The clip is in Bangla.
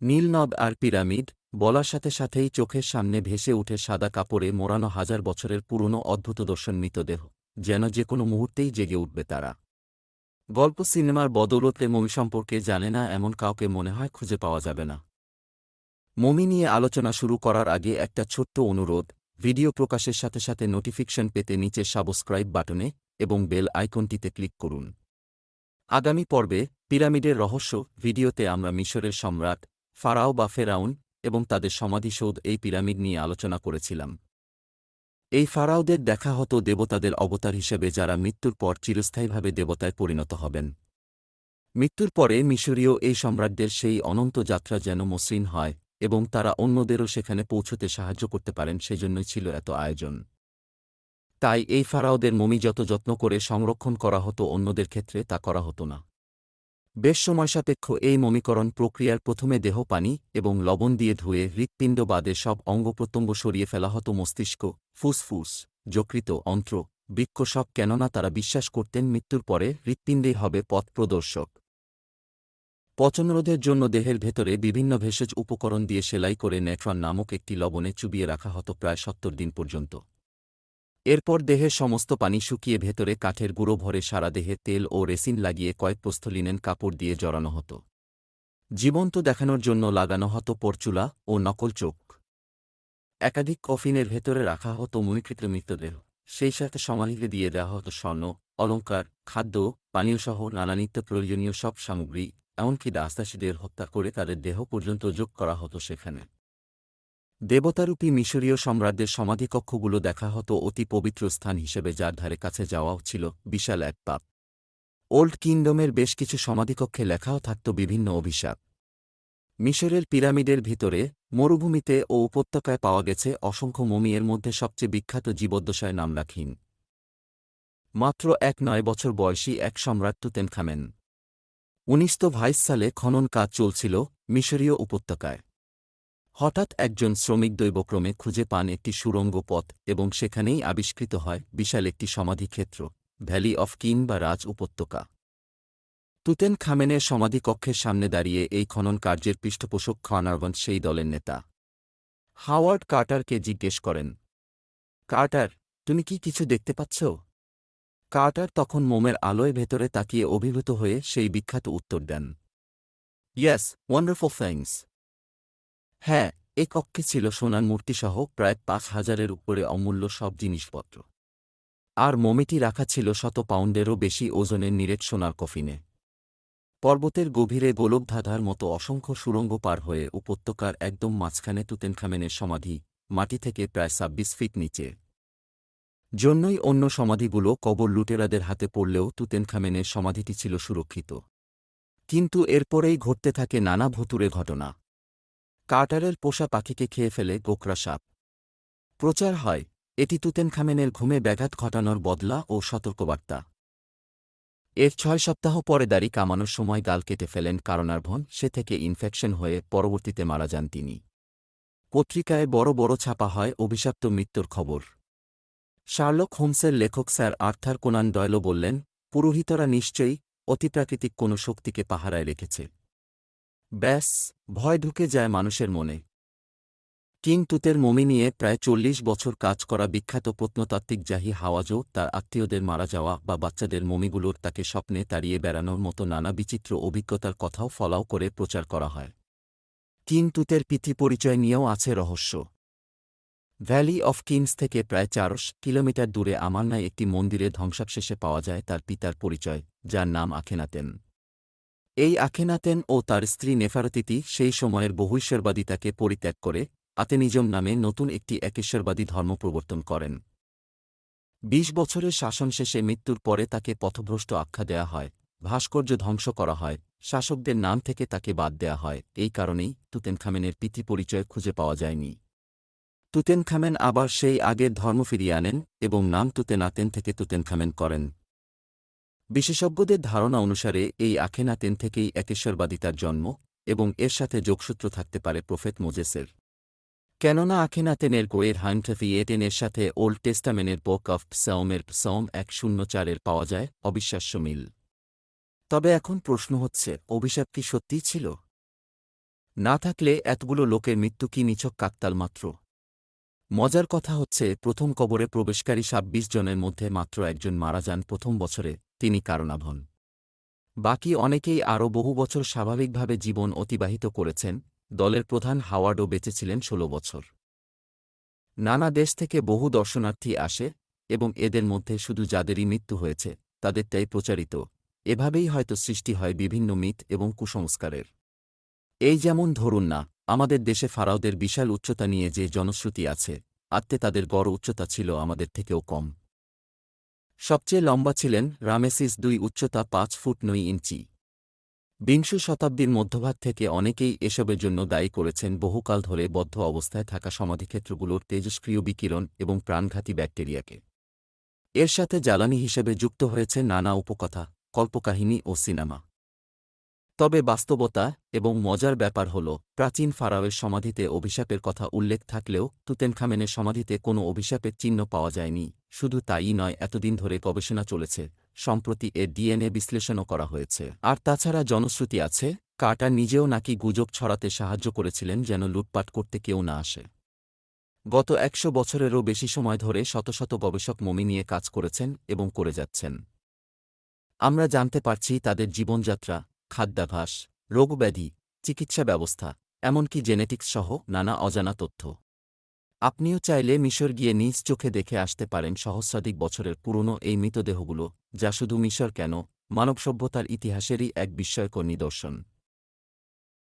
নীলনদ আর পিরামিড, বলার সাথে সাথেই চোখের সামনে ভেসে উঠে সাদা কাপড়ে মোড়ানো হাজার বছরের পুরনো অদ্ভুত দর্শন মৃতদেহ, যেন যে কোনো মুহূর্তেই জেগে উঠবে তারা। গল্প সিনেমার বদৌলতে মমি সম্পর্কে জানে না এমন কাউকে মনে হয় খুঁজে পাওয়া যাবে না। মমি নিয়ে আলোচনা শুরু করার আগে একটা ছোট্ট অনুরোধ, ভিডিও প্রকাশের সাথে সাথে নোটিফিকেশন পেতে নিচে সাবস্ক্রাইব বাটনে এবং বেল আইকনটিতে ক্লিক করুন। আগামী পর্বে পিরামিডের রহস্য ভিডিওতে আমরা মিশরের সম্রাট ফারাও বা ফেরাউন এবং তাদের সমাধিসৌধ এই পিরামিড নিয়ে আলোচনা করেছিলাম। এই ফারাওদের দেখা হতো দেবতাদের অবতার হিসেবে যারা মৃত্যুর পর চিরস্থায়ীভাবে দেবতায় পরিণত হবেন। মৃত্যুর পরে মিশরীয় এই সম্রাটদের সেই অনন্ত যাত্রা যেন মসৃণ হয় এবং তারা অন্যদেরও সেখানে পৌঁছতে সাহায্য করতে পারেন সেজন্যই ছিল এত আয়োজন। তাই এই ফারাওদের মমি যত যত্ন করে সংরক্ষণ করা হতো অন্যদের ক্ষেত্রে তা করা হতো না। বেশ সময়সাপেক্ষ এই মমিকরণ প্রক্রিয়ার প্রথমে দেহ, পানি এবং লবণ দিয়ে ধুয়ে হৃৎপিণ্ড বাদে সব অঙ্গপ্রত্যঙ্গ সরিয়ে ফেলা হতো মস্তিষ্ক, ফুসফুস, যকৃত, অন্ত্র, বৃক্ষ সব কেননা তারা বিশ্বাস করতেন মৃত্যুর পরে হৃৎপিণ্ডেই হবে পথ প্রদর্শক। পচনরোধের জন্য দেহের ভেতরে বিভিন্ন ভেষজ উপকরণ দিয়ে সেলাই করে নেট্রন নামক একটি লবণে চুবিয়ে রাখা হতো প্রায় সত্তর দিন পর্যন্ত। এরপর দেহের সমস্ত পানি শুকিয়ে ভেতরে কাঠের গুঁড়ো ভরে সারা দেহে তেল ও রেসিন লাগিয়ে কয়েক প্রস্থলিনেন কাপড় দিয়ে জড়ানো হতো। জীবন্ত দেখানোর জন্য লাগানো হতো পরচুলা ও নকল চোখ। একাধিক কফিনের ভেতরে রাখা হতো মুনিকৃত মৃতদেহ সেই সাথে সমাধিতে দিয়ে দেওয়া হতো স্বর্ণ অলঙ্কার খাদ্য পানীয়সহ নানা নিত্য প্রয়োজনীয় সব সামগ্রী, এমনকি দাসদাসীদের হত্যা করে তাদের দেহ পর্যন্ত যোগ করা হতো সেখানে। দেবতারূপী মিশরীয় সম্রাটদের সমাধিকক্ষগুলো দেখা হতো অতি পবিত্র স্থান হিসেবে যার ধারে কাছে যাওয়াও ছিল বিশাল এক পাপ। ওল্ড কিংডমের বেশ কিছু সমাধিকক্ষে লেখাও থাকত বিভিন্ন অভিশাপ। মিশরের পিরামিডের ভিতরে, মরুভূমিতে ও উপত্যকায় পাওয়া গেছে অসংখ্য মমিয়ের মধ্যে সবচেয়ে বিখ্যাত জীবদ্দশায় নাম রাখিন মাত্র এক নয় বছর বয়সী এক সম্রাট তুতেনখামেন। উনিশশো ভাইস সালে খনন কাজ চলছিল মিশরীয় উপত্যকায়। হঠাৎ একজন শ্রমিক দৈবক্রমে খুঁজে পান একটি সুরঙ্গ পথ এবং সেখানেই আবিষ্কৃত হয় বিশাল একটি সমাধিক্ষেত্র, ভ্যালি অফ কিন বা রাজ উপত্যকা। তুতেন খামেনের সমাধিকক্ষের সামনে দাঁড়িয়ে এই খনন কার্যের পৃষ্ঠপোষক খানারবন সেই দলের নেতা। হাওয়ার্ড কার্টারকে জিজ্ঞেস করেন কার্টার তুমি কি কিছু দেখতে পাচ্ছ? কার্টার তখন মোমের আলোয় ভেতরে তাকিয়ে অভিভূত হয়ে সেই বিখ্যাত উত্তর দেন ইয়াস ওয়ান্ডারফুল থ্যাংকস হ্যাঁ এ কক্ষে ছিল সোনার মূর্তিসহ প্রায় পাঁচ হাজারের উপরে অমূল্য সব জিনিসপত্র। আর মমিটি রাখা ছিল শত পাউন্ডেরও বেশি ওজনের নিরেট সোনার কফিনে। পর্বতের গভীরে গোলকধাঁধার মতো অসংখ্য সুরঙ্গ পার হয়ে উপত্যকার একদম মাঝখানে তুতেনখামেনের সমাধি মাটি থেকে প্রায় ছাব্বিশ ফিট নিচে। জন্যই অন্য সমাধিগুলো কবর লুটেরাদের হাতে পড়লেও তুতেনখামেনের সমাধিটি ছিল সুরক্ষিত। কিন্তু এরপরেই ঘটতে থাকে নানা ভুতুরে ঘটনা। কার্টারের পোষা পাখিকে খেয়ে ফেলে গোকরা সাপ। প্রচার হয়, এটি তুতেনখামেনের ঘুমে ব্যাঘাত ঘটানোর বদলা ও সতর্কবার্তা। এর ছয় সপ্তাহ পরে দাড়ি কামানোর সময় গাল কেটে ফেলেন কারণার্ভন, সে থেকে ইনফেকশন হয়ে পরবর্তীতে মারা যান তিনি। পত্রিকায় বড় বড় ছাপা হয় অভিশপ্ত মৃত্যুর খবর। শার্লক হোমসের লেখক স্যার আর্থার কোনান ডয়লো বললেন, পুরোহিতরা নিশ্চয়ই অতিপ্রাকৃতিক কোনো শক্তিকে পাহারায় রেখেছে। ব্যাস, ভয় ঢুকে যায় মানুষের মনে। কিং তুতের মমি নিয়ে প্রায় চল্লিশ বছর কাজ করা বিখ্যাত প্রত্নতাত্ত্বিক জাহি হাওয়াজও তার আত্মীয়দের মারা যাওয়া বা বাচ্চাদের মমিগুলোর তাকে স্বপ্নে তাড়িয়ে বেড়ানোর মতো নানা বিচিত্র অভিজ্ঞতার কথাও ফলাও করে প্রচার করা হয়। কিং তুতের পরিচয় নিয়েও আছে রহস্য। ভ্যালি অফ কিংস থেকে প্রায় চারশ কিলোমিটার দূরে আমান্নায় একটি মন্দিরে ধ্বংসাবশেষে পাওয়া যায় তার পিতার পরিচয়, যার নাম আখেনাতেন। এই আখেনাতেন ও তার স্ত্রী নেফারতিতি সেই সময়ের বহুশ্বরবাদিতাকে পরিত্যাগ করে আতেনিজম নামে নতুন একটি একেশ্বরবাদী ধর্ম প্রবর্তন করেন। বিশ বছরের শাসন শেষে মৃত্যুর পরে তাকে পথভ্রষ্ট আখ্যা দেয়া হয়, ভাস্কর্য ধ্বংস করা হয়, শাসকদের নাম থেকে তাকে বাদ দেয়া হয়, এই কারণেই তুতেনখামেনের পিতৃ পরিচয় খুঁজে পাওয়া যায়নি। তুতেনখামেন আবার সেই আগের ধর্ম ফিরিয়ে আনেন এবং নাম তুতেনাতেন থেকে তুতেনখামেন করেন। বিশেষজ্ঞদের ধারণা অনুসারে, এই আখেনাতেন থেকেই একেশ্বরবাদিতার জন্ম এবং এর সাথে যোগসূত্র থাকতে পারে প্রফেট মোজেসের। কেননা আখেনাতেনের গোয়ের হান্টফি এটেনের সাথে ওল্ড টেস্টামেনের বোক অফ সৌমের সৌম এক শূন্য চারের পাওয়া যায় অবিশ্বাস্য মিল। তবে এখন প্রশ্ন হচ্ছে, অভিশাপ কি সত্যিই ছিল? না থাকলে এতগুলো লোকের মৃত্যু কি নিছক কাকতাল মাত্র? মজার কথা হচ্ছে, প্রথম কবরে প্রবেশকারী ছাব্বিশ জনের মধ্যে মাত্র একজন মারা যান প্রথম বছরে, তিনি কারণাভন বাকি অনেকেই আরও বহু বছর স্বাভাবিকভাবে জীবন অতিবাহিত করেছেন, দলের প্রধান হাওয়ার্ডও বেঁচেছিলেন ষোলো বছর। নানা দেশ থেকে বহু দর্শনার্থী আসে, এবং এদের মধ্যে শুধু যাদেরই মৃত্যু হয়েছে, তাদেরটাই প্রচারিত। এভাবেই হয়তো সৃষ্টি হয় বিভিন্ন মিথ এবং কুসংস্কারের। এই যেমন ধরুন না আমাদের দেশে ফারাওদের বিশাল উচ্চতা নিয়ে যে জনশ্রুতি আছে, আত্মে তাদের গড় উচ্চতা ছিল আমাদের থেকেও কম। সবচেয়ে লম্বা ছিলেন রামেসিস দুই উচ্চতা পাঁচ ফুট নয় ইঞ্চি। বিংশ শতাব্দীর মধ্যভাগ থেকে অনেকেই এসবের জন্য দায়ী করেছেন বহুকাল ধরে বদ্ধ অবস্থায় থাকা সমাধিক্ষেত্রগুলোর তেজস্ক্রিয় বিকিরণ এবং প্রাণঘাতী ব্যাকটেরিয়াকে। এর সাথে জ্বালানি হিসেবে যুক্ত হয়েছে নানা উপকথা, কল্পকাহিনী ও সিনেমা। তবে বাস্তবতা এবং মজার ব্যাপার হল, প্রাচীন ফারাওয়ের সমাধিতে অভিশাপের কথা উল্লেখ থাকলেও তুতেনখামেনের সমাধিতে কোনো অভিশাপের চিহ্ন পাওয়া যায়নি। শুধু তাই নয়, এতদিন ধরে গবেষণা চলেছে, সম্প্রতি এর ডিএনএ বিশ্লেষণও করা হয়েছে। আর তাছাড়া জনশ্রুতি আছে, কার্টার নিজেও নাকি গুজব ছড়াতে সাহায্য করেছিলেন যেন লুটপাট করতে কেউ না আসে। গত একশো বছরেরও বেশি সময় ধরে শত শত গবেষক মমি নিয়ে কাজ করেছেন এবং করে যাচ্ছেন। আমরা জানতে পারছি তাদের জীবনযাত্রা খাদ্যাভাস, রোগব্যাধি, চিকিৎসা ব্যবস্থা, এমনকি জেনেটিক্স সহ নানা অজানা তথ্য। আপনিও চাইলে মিশর গিয়ে নিজ চোখে দেখে আসতে পারেন সহস্রাধিক বছরের পুরনো এই মৃতদেহগুলো, যা শুধু মিশর কেন মানব সভ্যতার ইতিহাসেরই এক বিস্ময়কর নিদর্শন।